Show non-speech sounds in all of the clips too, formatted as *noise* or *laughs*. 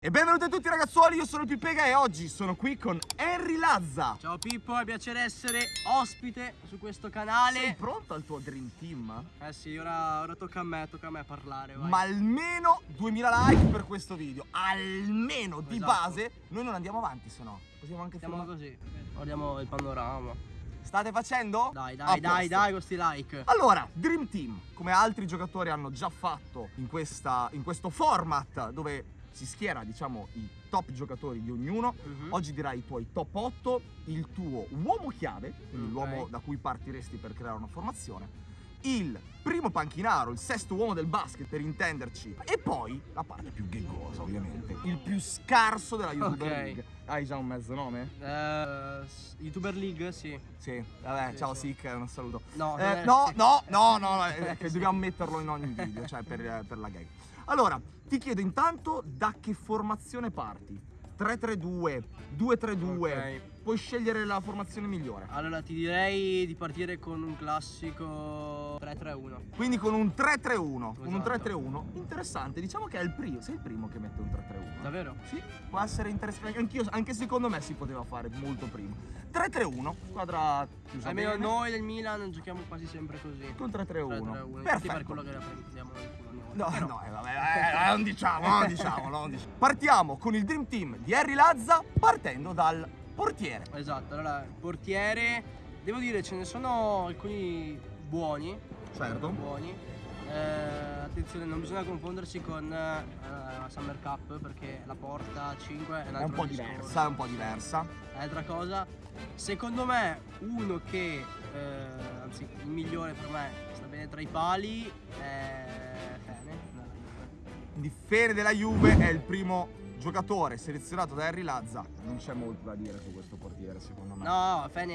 E benvenuti a tutti ragazzuoli, io sono Pipega e oggi sono qui con Henry Lazza Ciao Pippo, è piacere essere ospite su questo canale Sei pronto al tuo Dream Team? Eh sì, ora, ora tocca a me, tocca a me parlare vai. Ma almeno 2000 like per questo video Almeno di Esatto. base Noi non andiamo avanti se no Possiamo anche Siamo filmare così, guardiamo il panorama State facendo? Dai, dai, dai, dai, con sti like Allora, Dream Team, come altri giocatori hanno già fatto in, questa, in questo format dove si schiera, diciamo, i top giocatori di ognuno, Mhm. oggi dirai i tuoi top 8, il tuo uomo chiave, quindi Ok. l'uomo da cui partiresti per creare una formazione, il primo panchinaro, il sesto uomo del basket per intenderci, e poi la parte più gheggosa ovviamente, il più scarso della YouTuber Ok. League. Hai già un mezzo nome? S- YouTuber League, sì Sì, vabbè, Sì, ciao sì. Sick, un saluto. No, Eh, eh, no, no, no, no, eh, che dobbiamo metterlo in ogni video, cioè per, per la gag. Allora, ti chiedo intanto da che formazione parti? 3-3-2, 2-3-2, Ok. puoi scegliere la formazione migliore. Allora ti direi di partire con un classico 3-3-1 Quindi con un 3-3-1, con un Esatto. 3-3-1, interessante, diciamo che è il primo, sei il primo che mette un 3-3-1. Davvero? Sì, può essere interessante, anch'io, anche secondo me si poteva fare molto prima. 3-3-1, squadra chiusa Almeno noi del Milan giochiamo quasi sempre così con 3-3-1. 3-3-1 Infatti Perfetto. per quello che la prendiamo nel culo volta. No, Però- no, eh, vabbè, eh, eh, non diciamo, non diciamo, non *laughs* diciamo. Partiamo con il Dream Team di Harry Lazza partendo dal portiere. Esatto, allora portiere, devo dire ce ne sono alcuni buoni, Certo. buoni. Eh, attenzione, non bisogna confondersi con eh, Summer Cup perché la porta 5 è un È un po' discorso. diversa, è un po' diversa. È Altra cosa, secondo me uno che, eh, anzi il migliore per me, sta bene tra i pali è Fene. Quindi Fene della Juve è il primo giocatore selezionato da Harry Lazza. Non c'è molto da dire su questo portiere, secondo me. No, Fene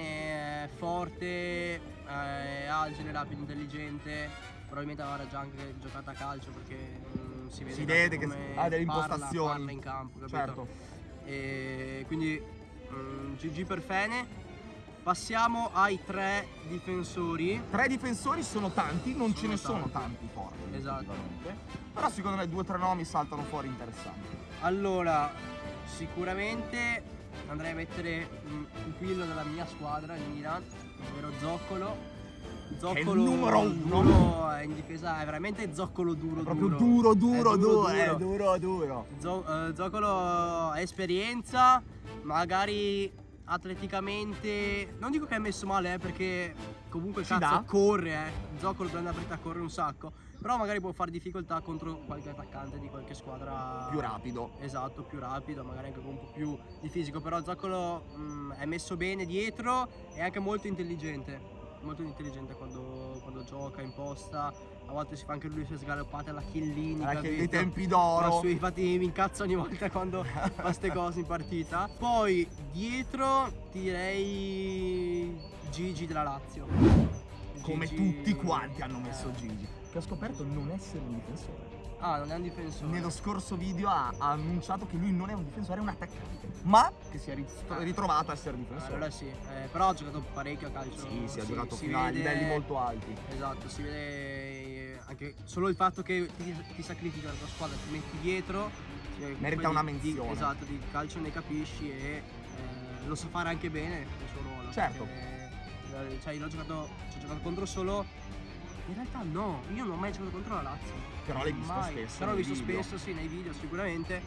è forte, eh, è agile, rapido, intelligente. Probabilmente avrà già anche giocato a calcio perché mm, si vede, Si vede che ha delle parla- impostazioni. parla in campo, capito? Certo. E quindi mm, GG per Fene. Passiamo ai tre difensori. Tre difensori sono tanti, non Sono ce ne sono tanti. tanti forti. Esatto. Però secondo me due o tre nomi saltano fuori interessanti. Allora, sicuramente andrei a mettere un pupillo della mia squadra, il Milan, ovvero Zoccolo. Zoccolo numero uno. è in difesa, è veramente zoccolo duro. È proprio duro, duro, duro, È duro, duro, eh, duro. duro. Zo- eh, Zoccolo ha esperienza, magari atleticamente. Non dico che è messo male, eh, perché comunque Ci cazzo dà. corre, eh. Zoccolo prende la partita, corre un sacco. Però magari può fare difficoltà contro qualche attaccante di qualche squadra Più rapido. Esatto, più rapido, magari anche con un po' più di fisico, però Zoccolo mm, è messo bene dietro e anche molto intelligente. Molto intelligente quando, quando gioca, imposta. A volte si fa anche lui le sue sgaloppate alla Chiellini. Anche dei tempi d'oro. su, infatti mi incazzo ogni volta quando *laughs* fa queste cose in partita. Poi dietro direi Gigi della Lazio. Come Gigi- tutti quanti hanno messo Eh. Gigi. Che ho scoperto non essere un difensore. Ah, non è un difensore. Nello scorso video ha, ha annunciato che lui non è un difensore, è un attaccante. Ma che si è rit- ritrovato a essere difensore. Allora sì, eh, però ha giocato parecchio a calcio. Sì, si è giocato fino a vede- livelli molto alti. Esatto, si vede eh, anche solo il fatto che ti, ti sacrifichi la tua squadra, ti metti dietro. che Merita una di- di- menzione. esatto, di calcio ne capisci e eh, lo sa fare anche bene il suo ruolo. Certo. perché, eh, cioè, io l'ho giocato, ho giocato contro solo. In realtà no, io non ho mai giocato contro la Lazio. Però l'hai visto Mai. spesso Però l'ho visto video. spesso, sì, nei video sicuramente.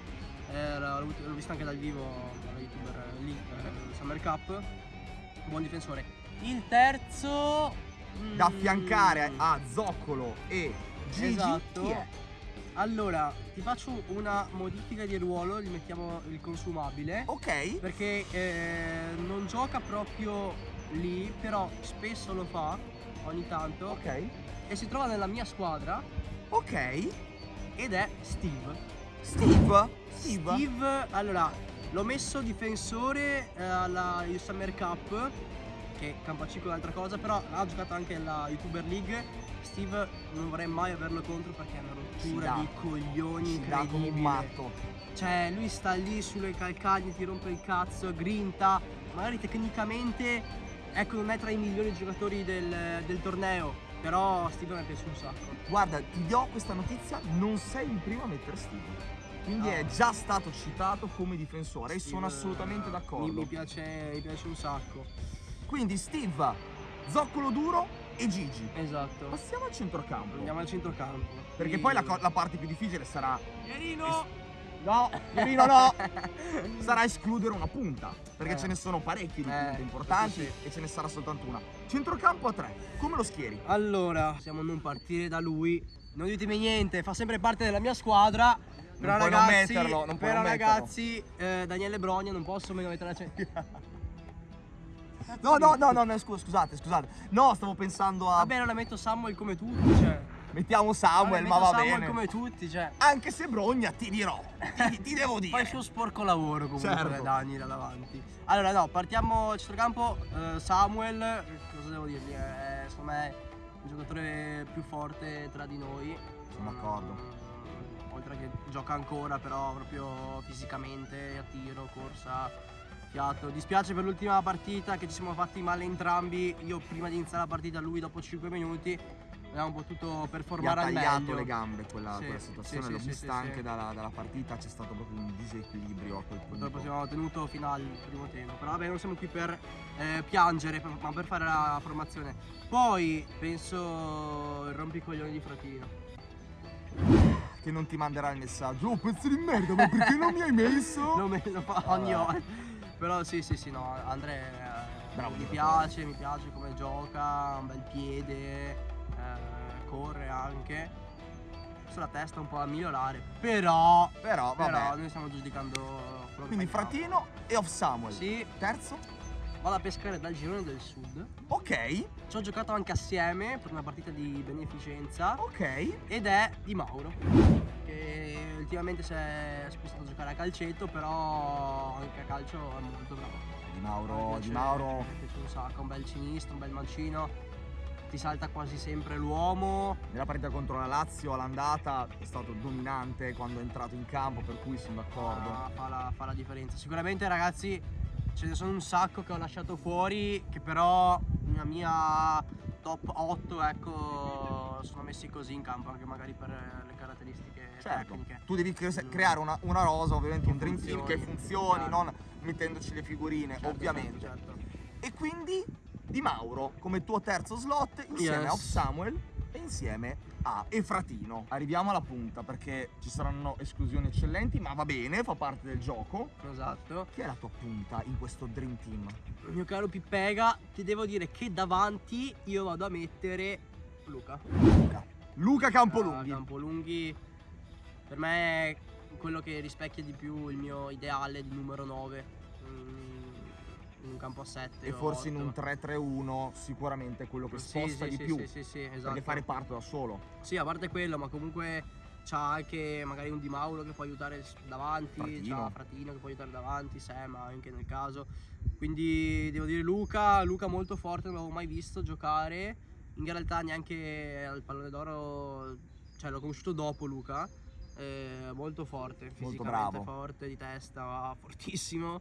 Eh, l'ho, visto anche dal vivo alla youtuber lì, eh, Summer Cup. Buon difensore. Il terzo. Da mm, affiancare a Zoccolo e Gigi Esatto. chi è? Allora, ti faccio una modifica di ruolo, gli mettiamo il consumabile. Ok. Perché eh, non gioca proprio lì, però spesso lo fa ogni tanto. Ok. E si trova nella mia squadra Ok. ed è Steve. Steve. Steve. Steve, allora, l'ho messo difensore eh, alla Summer Cup, che Campacico è un'altra cosa, però ha giocato anche la YouTuber League. Steve non vorrei mai averlo contro perché è una rottura dà. di coglioni come un incredibile. matto. Cioè, lui sta lì sulle calcaglie, ti rompe il cazzo, grinta. Magari tecnicamente, ecco, non è tra i migliori giocatori del, del torneo. Però Steve mi piace un sacco. Guarda, ti do questa notizia, non sei il primo a mettere Steve. quindi No. è già stato citato come difensore e sono Steve, assolutamente eh, d'accordo. Mi, mi piace, mi piace un sacco. Quindi Steve, zoccolo duro e Gigi. Esatto. Passiamo al centrocampo. Andiamo al centrocampo. Perché poi la, la parte più difficile sarà. Pierino! No, Pierino no! sarà escludere una punta. Perché Eh. ce ne sono parecchie di Eh, punte importanti sì, sì. e ce ne sarà soltanto una. Centrocampo a tre. Come lo schieri? Allora, possiamo non partire da lui. Non ditemi niente, fa sempre parte della mia squadra. Però non ragazzi, metterlo, non puoi però non metterlo. ragazzi, eh, Daniele Brogna non posso meno mettere la centrocampo. No, no, no, no, no, scusa, scusate, scusate. No, stavo pensando a. Va bene, la metto Samuel come tutti, cioè. Mettiamo Samuel, ma va Samuel bene. come tutti, cioè. Anche se Brogna, ti dirò. Ti, *laughs* ti devo dire. Fa il suo sporco lavoro comunque Certo. Dani da davanti. Allora no, partiamo al centrocampo. eh, Samuel, eh, cosa devo dirgli? È secondo me il giocatore più forte tra di noi. Sono d'accordo. Mm, Oltre che gioca ancora, però proprio fisicamente, a tiro, corsa, fiato. Dispiace per l'ultima partita che ci siamo fatti male entrambi. Io prima di iniziare la partita, lui dopo 5 minuti. Abbiamo potuto ha performare al tagliato meglio. le gambe quella, Sì, quella situazione, sì, l'ho sì, vista anche. Dalla, dalla partita, c'è stato proprio un disequilibrio a quel punto. Purtroppo siamo tenuto fino al primo tempo. Però vabbè, non siamo qui per eh, piangere, per- ma per fare la formazione. Poi penso il rompicoglioni di Fratino. Che non ti manderà il messaggio. Oh, pezzo di merda, ma perché non mi hai messo? *laughs* Lo, me- lo fa ogni ora. Però sì, sì, sì, no, Andrea eh, Bravo mi piace, mi piace come gioca, ha un bel piede, eh, corre anche. Sulla testa un po' da migliorare. Però, Però, vabbè. però noi stiamo giudicando Quindi. Fratino e Off Samuel. Sì, Terzo? vado a pescare dal girone del sud. Ok, Ci ho giocato anche assieme per una partita di beneficenza ok. ed è Di Mauro. Che ultimamente si è spostato a giocare a calcetto, però anche a calcio è molto bravo. Di Mauro, piace- Di Mauro. Mi piace un sacco, un bel sinistro, un bel mancino. Ti salta quasi sempre l'uomo. Nella partita contro la Lazio all'andata è stato dominante quando è entrato in campo, per cui sono d'accordo. Fa, fa la, fa la differenza. Sicuramente ragazzi ce ne sono un sacco che ho lasciato fuori, che però nella mia top 8 ecco sono messi così in campo, anche magari per le caratteristiche Certo, tecniche. tu devi cre- creare una, una rosa, ovviamente un dream team che funzioni, certo. non mettendoci le figurine, Certo, ovviamente. certo, certo. E quindi Di Mauro come tuo terzo slot insieme Yes. a Samuel e insieme a Efratino. Arriviamo alla punta perché ci saranno esclusioni eccellenti, ma va bene, fa parte del gioco. Esatto. Chi è la tua punta in questo dream team? Mio caro Pippega, ti devo dire che davanti io vado a mettere Luca. Luca. Luca Campolunghi. Ah, Campolunghi per me è quello che rispecchia di più il mio ideale di numero 9 in un campo a 7 E forse in un 3-3-1 sicuramente è quello che sposta sì, di sì, più. Sì, sì, sì, esatto. Perché fare parto da solo. Sì, a parte quello, ma comunque c'ha anche magari un Di Mauro che può aiutare davanti, Fratino. c'ha Fratino che può aiutare davanti, Sam anche nel caso. Quindi devo dire Luca, Luca molto forte, non l'avevo mai visto giocare. In realtà neanche al pallone d'oro, cioè l'ho conosciuto dopo Luca. eh, molto forte, fisicamente bravo. forte, di testa fortissimo.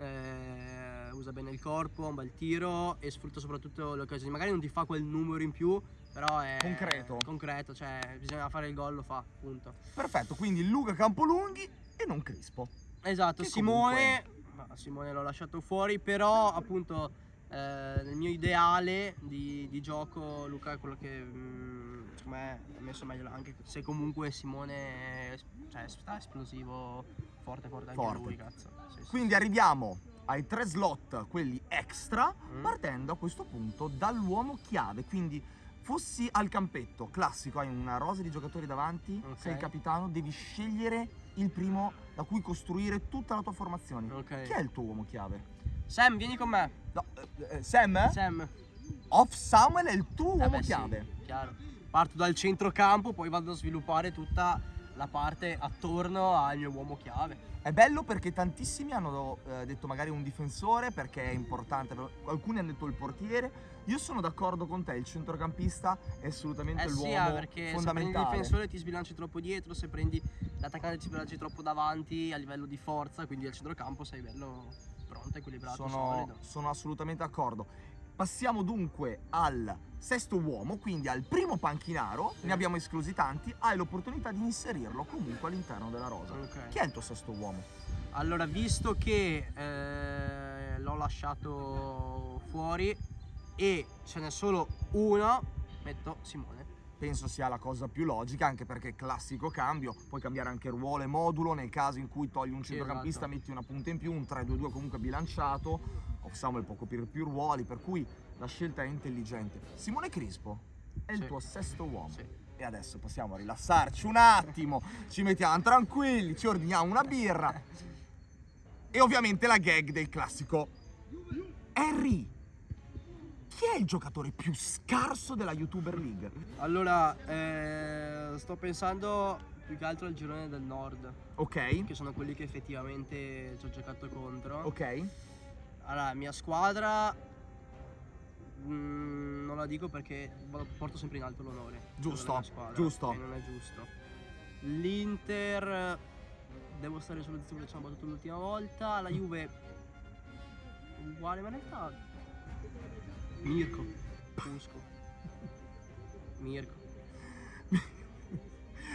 Eh, usa bene il corpo, ha un bel tiro e sfrutta soprattutto le occasioni. Magari non ti fa quel numero in più, però è Concreto. concreto, cioè bisogna fare il gol, lo fa, punto. Perfetto, quindi Luca Campolunghi e non Crispo. Esatto, Simone, no, Simone l'ho lasciato fuori, però appunto eh, nel mio ideale di, di gioco Luca è quello che mm, secondo me ha messo meglio anche se comunque Simone è, cioè, sta esplosivo forte forte anche Forte. lui, cazzo. Sì, sì. Quindi arriviamo ai tre slot, quelli extra, Mm. partendo a questo punto dall'uomo chiave. Quindi fossi al campetto, classico, hai una rosa di giocatori davanti, Ok. sei il capitano, devi scegliere il primo da cui costruire tutta la tua formazione. Ok. Chi è il tuo uomo chiave? Sam, vieni con me. No, eh, eh, Sam? Sam. Off Samuel è il tuo Eh uomo beh, sì, chiave. chiaro. Parto dal centrocampo, poi vado a sviluppare tutta la parte attorno al mio uomo chiave. È bello perché tantissimi hanno eh, detto magari un difensore perché è importante, alcuni hanno detto il portiere. Io sono d'accordo con te, il centrocampista è assolutamente Eh sì, l'uomo ah, perché se prendi il fondamentale. difensore ti sbilanci troppo dietro, se prendi l'attaccante ti sbilanci troppo davanti a livello di forza, quindi al centrocampo sei bello pronto, equilibrato, sono, solido. sono assolutamente d'accordo. Passiamo dunque al sesto uomo, quindi al primo panchinaro, Sì. ne abbiamo esclusi tanti, hai l'opportunità di inserirlo comunque all'interno della rosa. Ok. Chi è il tuo sesto uomo? Allora, visto che eh, l'ho lasciato fuori e ce n'è solo uno, metto Simone. Penso sia la cosa più logica, anche perché classico cambio, puoi cambiare anche ruolo e modulo nel caso in cui togli un centrocampista, esatto. metti una punta in più, un 3-2-2 comunque bilanciato, Samuel può coprire più ruoli, per cui la scelta è intelligente. Simone Crispo è il Sì. tuo sesto uomo. Sì. E adesso possiamo rilassarci un attimo, ci mettiamo tranquilli, ci ordiniamo una birra. E ovviamente la gag del classico. Harry, chi è il giocatore più scarso della YouTuber League? Allora, eh, sto pensando più che altro al girone del nord, Ok, che sono quelli che effettivamente ci ho giocato contro. ok. Allora, mia squadra mm, non la dico perché porto sempre in alto l'onore. Giusto, squadra, giusto. Non è giusto. L'Inter devo stare sulle zone che ci hanno battuto l'ultima volta, la Juve uguale, ma in realtà Mirko, Fusco. Mirko.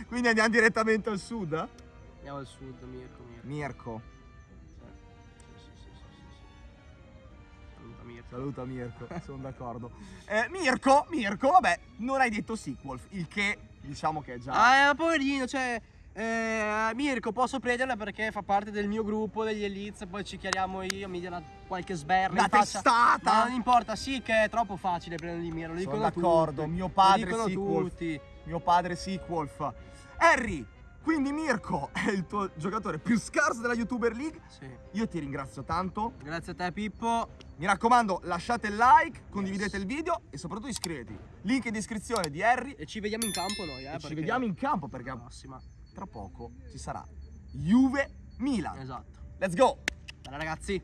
Quindi andiamo direttamente al sud? eh? Andiamo al sud, Mirko, Mirko. Mirko, Sì, sì, sì. Saluta Mirko. saluta Mirko, sono d'accordo. *laughs* Eh, Mirko, Mirko, vabbè, non hai detto Sequolf, il che diciamo che è già... Ah, eh, poverino, cioè. Eh, Mirko, posso prenderla perché fa parte del mio gruppo degli Elites. Poi ci chiariamo io, mi dia qualche sberla. Faccia. testata! Ma non importa, sì, che è troppo facile prendere di mira. Lo Sono dicono d'accordo, tutti. mio padre Lo dicono Sequolf. tutti. mio padre Sequolf. Harry, quindi Mirko è il tuo giocatore più scarso della YouTuber League. Sì. Io ti ringrazio tanto. Grazie a te, Pippo. Mi raccomando, lasciate il like, condividete il video e soprattutto iscrivetevi. Link in descrizione di Harry. E ci vediamo in campo noi, eh. ci vediamo in campo perché La prossima. Tra poco ci sarà Juve Milan. Esatto. Let's go! Bella, ragazzi.